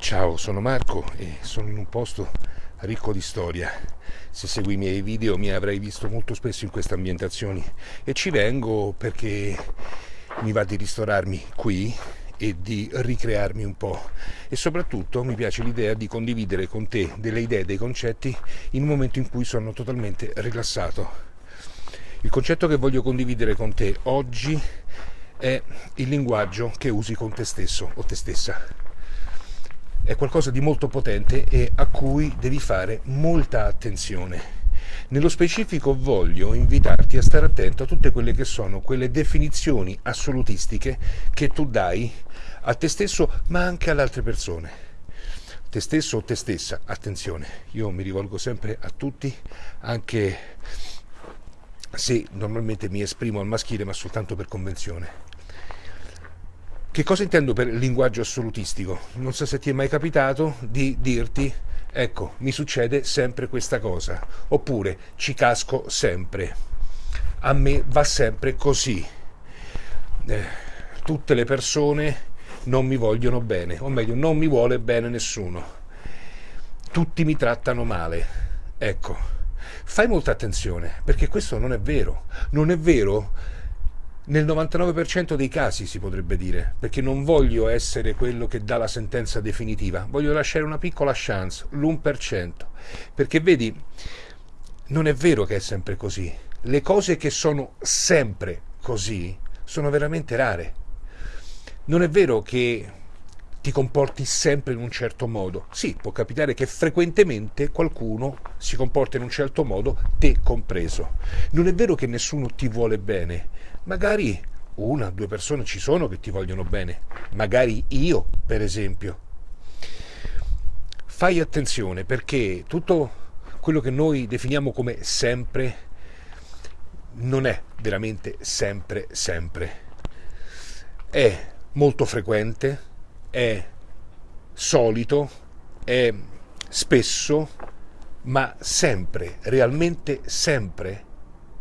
Ciao, sono Marco e sono in un posto ricco di storia. Se segui i miei video mi avrai visto molto spesso in queste ambientazioni e ci vengo perché mi va di ristorarmi qui e di ricrearmi un po'. E soprattutto mi piace l'idea di condividere con te delle idee, dei concetti in un momento in cui sono totalmente rilassato. Il concetto che voglio condividere con te oggi è il linguaggio che usi con te stesso o te stessa è qualcosa di molto potente e a cui devi fare molta attenzione. Nello specifico voglio invitarti a stare attento a tutte quelle che sono quelle definizioni assolutistiche che tu dai a te stesso ma anche alle altre persone. Te stesso o te stessa, attenzione, io mi rivolgo sempre a tutti, anche se normalmente mi esprimo al maschile ma soltanto per convenzione. Che cosa intendo per linguaggio assolutistico? Non so se ti è mai capitato di dirti ecco, mi succede sempre questa cosa, oppure ci casco sempre, a me va sempre così, eh, tutte le persone non mi vogliono bene, o meglio, non mi vuole bene nessuno, tutti mi trattano male, ecco, fai molta attenzione, perché questo non è vero, non è vero nel 99% dei casi si potrebbe dire, perché non voglio essere quello che dà la sentenza definitiva, voglio lasciare una piccola chance, l'1%, perché vedi, non è vero che è sempre così, le cose che sono sempre così sono veramente rare. Non è vero che ti comporti sempre in un certo modo. Sì, può capitare che frequentemente qualcuno si comporta in un certo modo, te compreso. Non è vero che nessuno ti vuole bene. Magari una, due persone ci sono che ti vogliono bene. Magari io, per esempio. Fai attenzione perché tutto quello che noi definiamo come sempre non è veramente sempre sempre. È molto frequente, è solito, è spesso, ma sempre, realmente sempre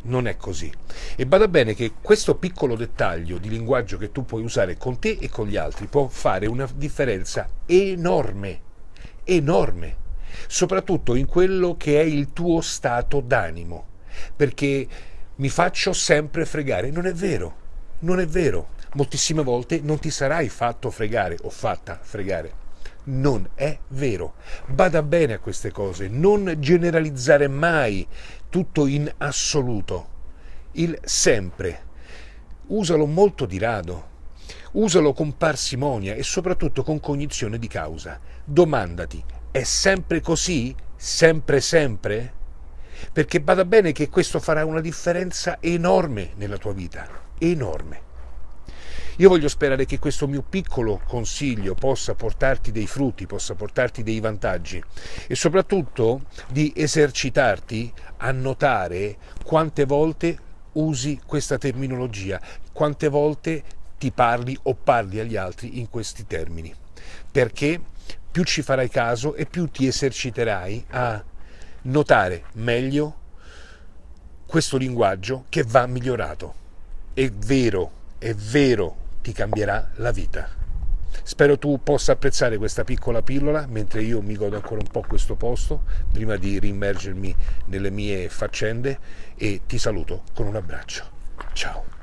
non è così. E bada bene che questo piccolo dettaglio di linguaggio che tu puoi usare con te e con gli altri può fare una differenza enorme, enorme, soprattutto in quello che è il tuo stato d'animo, perché mi faccio sempre fregare. Non è vero, non è vero moltissime volte non ti sarai fatto fregare o fatta fregare. Non è vero. Bada bene a queste cose, non generalizzare mai tutto in assoluto. Il sempre. Usalo molto di rado. Usalo con parsimonia e soprattutto con cognizione di causa. Domandati, è sempre così? Sempre sempre? Perché bada bene che questo farà una differenza enorme nella tua vita. Enorme. Io voglio sperare che questo mio piccolo consiglio possa portarti dei frutti, possa portarti dei vantaggi e soprattutto di esercitarti a notare quante volte usi questa terminologia, quante volte ti parli o parli agli altri in questi termini. Perché più ci farai caso e più ti eserciterai a notare meglio questo linguaggio che va migliorato. È vero, è vero ti cambierà la vita. Spero tu possa apprezzare questa piccola pillola mentre io mi godo ancora un po' questo posto prima di rimmergermi nelle mie faccende e ti saluto con un abbraccio. Ciao.